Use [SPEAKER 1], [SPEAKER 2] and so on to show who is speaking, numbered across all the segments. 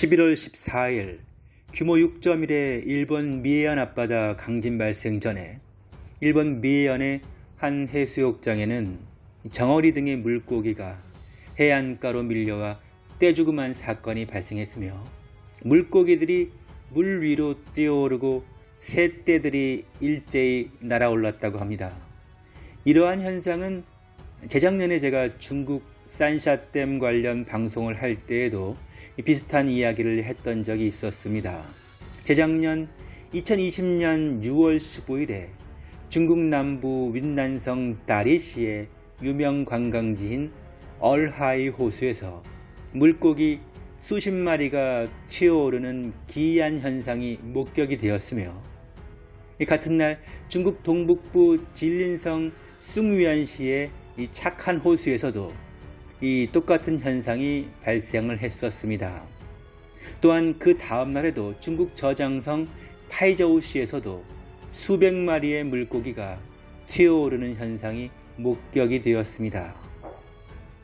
[SPEAKER 1] 11월 14일 규모 6.1의 일본 미해안 앞바다 강진 발생 전에 일본 미해안의 한 해수욕장에는 정어리 등의 물고기가 해안가로 밀려와 떼죽음한 사건이 발생했으며 물고기들이 물 위로 뛰어오르고 새떼들이 일제히 날아올랐다고 합니다. 이러한 현상은 재작년에 제가 중국 산샤댐 관련 방송을 할 때에도 비슷한 이야기를 했던 적이 있었습니다. 재작년 2020년 6월 15일에 중국 남부 윈난성 다리시의 유명 관광지인 얼하이 호수에서 물고기 수십 마리가 튀어오르는 기이한 현상이 목격이 되었으며 같은 날 중국 동북부 진린성 숭위안시의 이 착한 호수에서도 이 똑같은 현상이 발생을 했었습니다. 또한 그 다음 날에도 중국 저장성 타이저우시에서도 수백 마리의 물고기가 튀어오르는 현상이 목격이 되었습니다.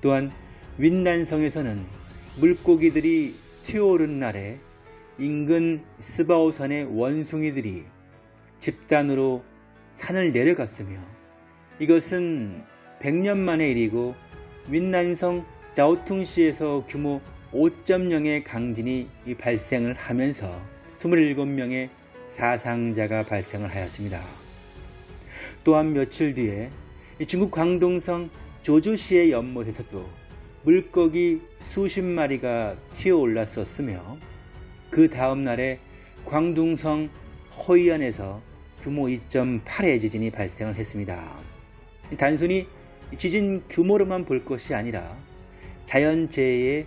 [SPEAKER 1] 또한 윈난성에서는 물고기들이 튀어오른 날에 인근 스바오산의 원숭이들이 집단으로 산을 내려갔으며 이것은 100년 만의 일이고 윈난성 자오퉁시에서 규모 5.0의 강진이 발생을 하면서 27명의 사상자가 발생을 하였습니다. 또한 며칠 뒤에 중국 광동성 조주시의 연못에서도 물고기 수십 마리가 튀어올랐었으며 그 다음 날에 광둥성 허이안에서 규모 2.8의 지진이 발생을 했습니다. 단순히 지진 규모로만 볼 것이 아니라 자연재해의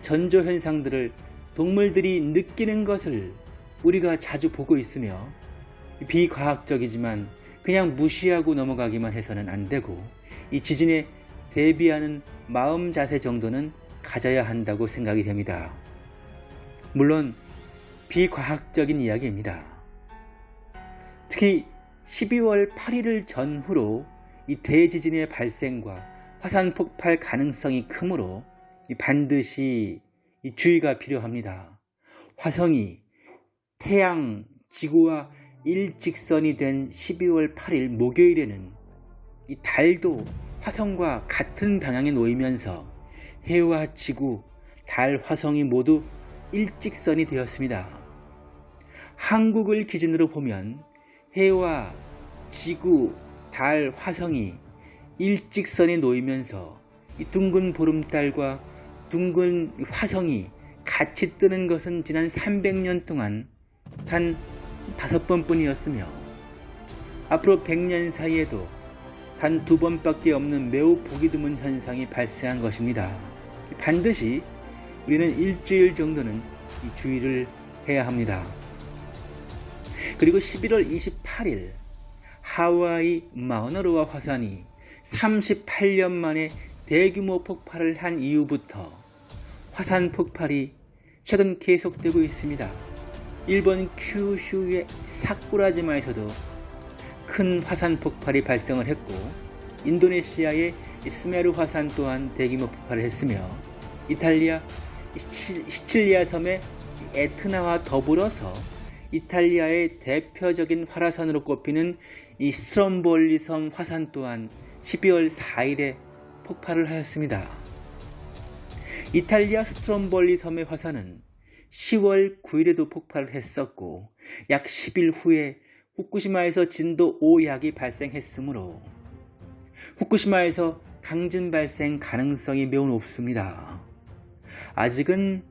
[SPEAKER 1] 전조현상들을 동물들이 느끼는 것을 우리가 자주 보고 있으며 비과학적이지만 그냥 무시하고 넘어가기만 해서는 안되고 이 지진에 대비하는 마음 자세 정도는 가져야 한다고 생각이 됩니다. 물론 비과학적인 이야기입니다. 특히 12월 8일을 전후로 이 대지진의 발생과 화산 폭발 가능성이 크므로 반드시 주의가 필요합니다. 화성이 태양, 지구와 일직선이 된 12월 8일 목요일에는 이 달도 화성과 같은 방향에 놓이면서 해와 지구, 달, 화성이 모두 일직선이 되었습니다. 한국을 기준으로 보면 해와 지구, 달, 화성이 일직선에 놓이면서 둥근 보름달과 둥근 화성이 같이 뜨는 것은 지난 300년 동안 단 다섯 번뿐이었으며 앞으로 100년 사이에도 단 두 번밖에 없는 매우 보기 드문 현상이 발생한 것입니다. 반드시 우리는 일주일 정도는 주의를 해야 합니다. 그리고 11월 28일 하와이 마우나로아 화산이 38년 만에 대규모 폭발을 한 이후부터 화산 폭발이 최근 계속되고 있습니다. 일본 큐슈의 사쿠라지마에서도 큰 화산 폭발이 발생을 했고 인도네시아의 스메루 화산 또한 대규모 폭발을 했으며 이탈리아 시칠리아 섬의 에트나와 더불어서 이탈리아의 대표적인 활화산으로 꼽히는 이 스트롬볼리 섬 화산 또한 12월 4일에 폭발을 하였습니다. 이탈리아 스트롬볼리 섬의 화산은 10월 9일에도 폭발을 했었고 약 10일 후에 후쿠시마에서 진도 5약이 발생했으므로 후쿠시마에서 강진 발생 가능성이 매우 높습니다. 아직은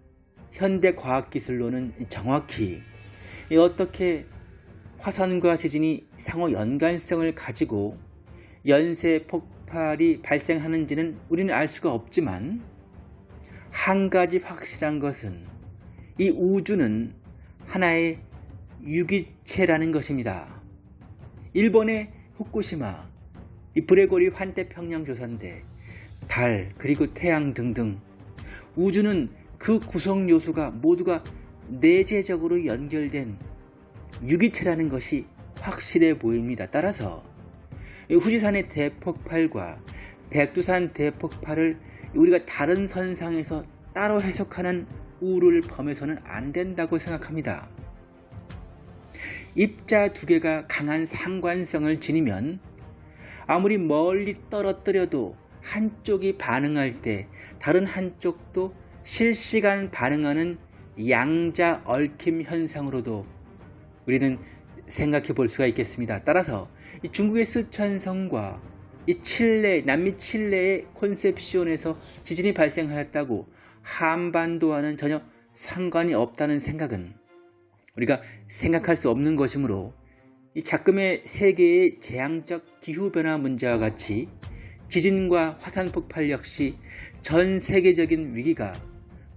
[SPEAKER 1] 현대 과학기술로는 정확히 어떻게 화산과 지진이 상호 연관성을 가지고 연쇄 폭발이 발생하는지는 우리는 알 수가 없지만 한 가지 확실한 것은 이 우주는 하나의 유기체라는 것입니다. 일본의 후쿠시마, 이 브레고리 환태평양 조선대, 달, 그리고 태양 등등 우주는 그 구성 요소가 모두가 내재적으로 연결된 유기체라는 것이 확실해 보입니다. 따라서 후지산의 대폭발과 백두산 대폭발을 우리가 다른 선상에서 따로 해석하는 우를 범해서는 안 된다고 생각합니다. 입자 두 개가 강한 상관성을 지니면 아무리 멀리 떨어뜨려도 한쪽이 반응할 때 다른 한쪽도 실시간 반응하는 양자 얽힘 현상으로도 우리는 생각해 볼 수가 있겠습니다. 따라서 중국의 스촨성과 이 칠레, 남미 칠레의 콘셉시온에서 지진이 발생하였다고 한반도와는 전혀 상관이 없다는 생각은 우리가 생각할 수 없는 것이므로 이 작금의 세계의 재앙적 기후변화 문제와 같이 지진과 화산 폭발 역시 전 세계적인 위기가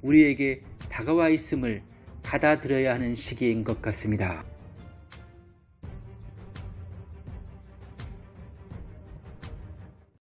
[SPEAKER 1] 우리에게 다가와 있음을 받아들여야 하는 시기인 것 같습니다.